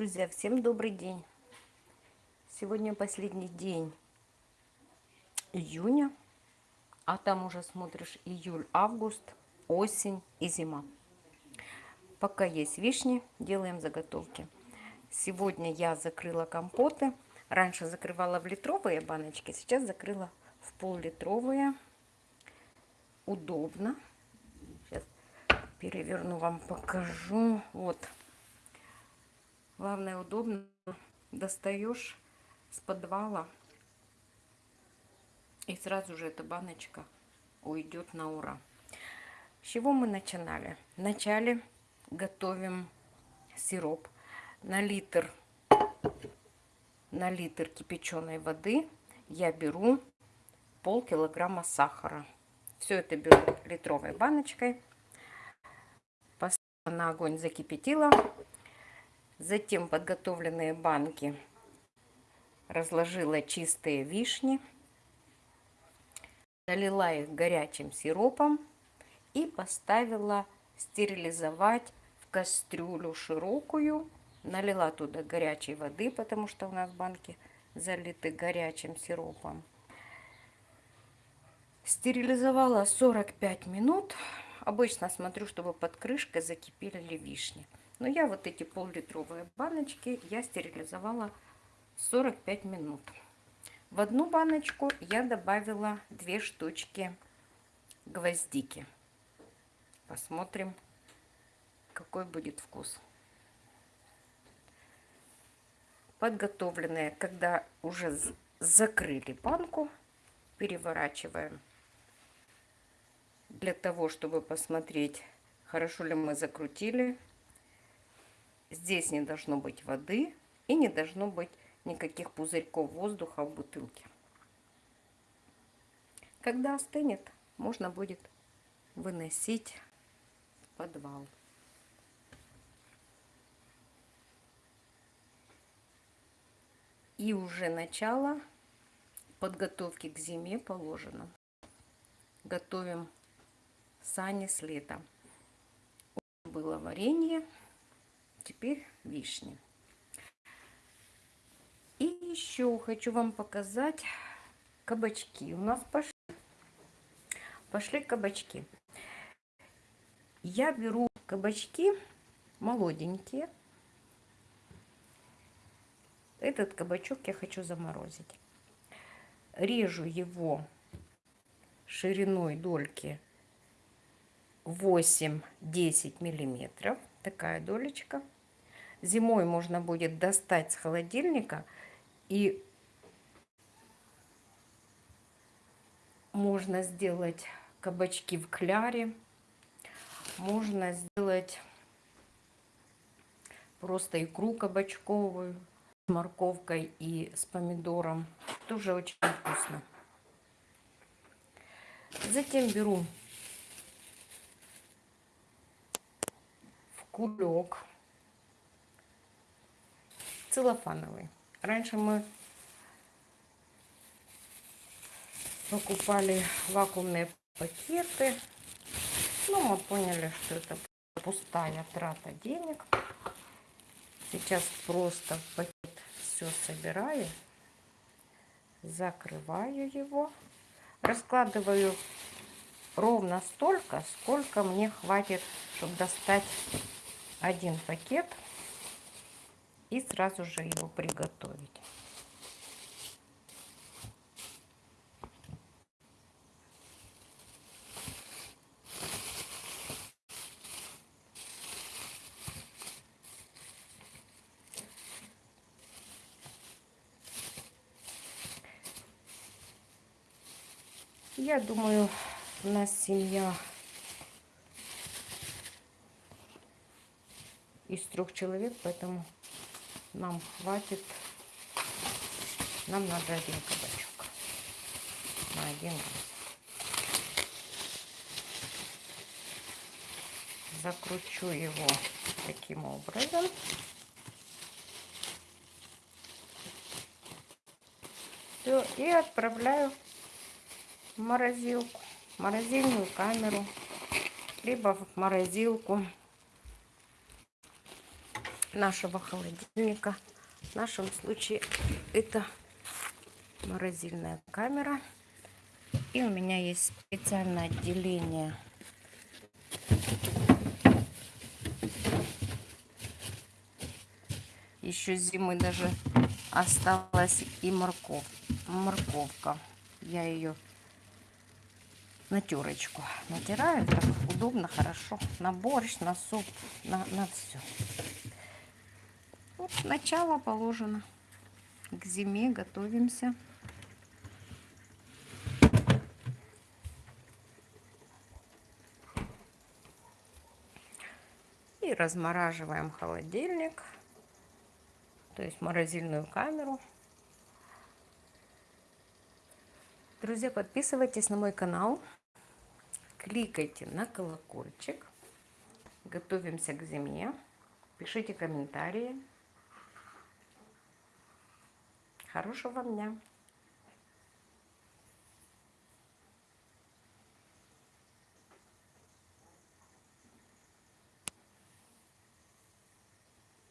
Друзья, всем добрый день. Сегодня последний день июня, а там уже смотришь июль, август, осень и зима. Пока есть вишни, делаем заготовки. Сегодня я закрыла компоты. Раньше закрывала в литровые баночки, сейчас закрыла в пол-литровые. Удобно. Сейчас переверну, вам покажу. Вот. Главное, удобно. Достаешь с подвала. И сразу же эта баночка уйдет на ура. С чего мы начинали? Вначале готовим сироп на литр на литр кипяченой воды я беру пол килограмма сахара. Все это беру литровой баночкой. Поставила на огонь, закипятила. Затем подготовленные банки разложила чистые вишни. Залила их горячим сиропом и поставила стерилизовать в кастрюлю широкую Налила туда горячей воды, потому что у нас банки залиты горячим сиропом. Стерилизовала 45 минут. Обычно смотрю, чтобы под крышкой закипели вишни. Но я вот эти пол-литровые баночки я стерилизовала 45 минут. В одну баночку я добавила две штучки гвоздики. Посмотрим, какой будет вкус. подготовленные, когда уже закрыли банку, переворачиваем для того, чтобы посмотреть, хорошо ли мы закрутили. Здесь не должно быть воды и не должно быть никаких пузырьков воздуха в бутылке. Когда остынет, можно будет выносить в подвал. И уже начало подготовки к зиме положено. Готовим сани с лета. Было варенье, теперь вишни. И еще хочу вам показать кабачки. У нас пошли, пошли кабачки. Я беру кабачки молоденькие, этот кабачок я хочу заморозить. Режу его шириной дольки 8-10 миллиметров. Такая долечка. Зимой можно будет достать с холодильника и можно сделать кабачки в кляре. Можно сделать просто икру кабачковую морковкой и с помидором. Тоже очень вкусно. Затем беру в кулек целлофановый. Раньше мы покупали вакуумные пакеты. Но мы поняли, что это пустая трата денег. Сейчас просто в пакет все собираю, закрываю его, раскладываю ровно столько, сколько мне хватит, чтобы достать один пакет и сразу же его приготовить. Я думаю, у нас семья из трех человек, поэтому нам хватит. Нам надо один кабачок на один раз. Закручу его таким образом. Все, и отправляю в морозилку, в морозильную камеру, либо в морозилку нашего холодильника. В нашем случае это морозильная камера. И у меня есть специальное отделение. Еще зимы даже осталась и морков, морковка. Я ее на терочку натираю. Так удобно, хорошо. На борщ, на суп, на, на все. Начало положено. К зиме готовимся. И размораживаем холодильник, то есть морозильную камеру. Друзья, подписывайтесь на мой канал, кликайте на колокольчик, готовимся к зиме, пишите комментарии. Хорошего вам дня!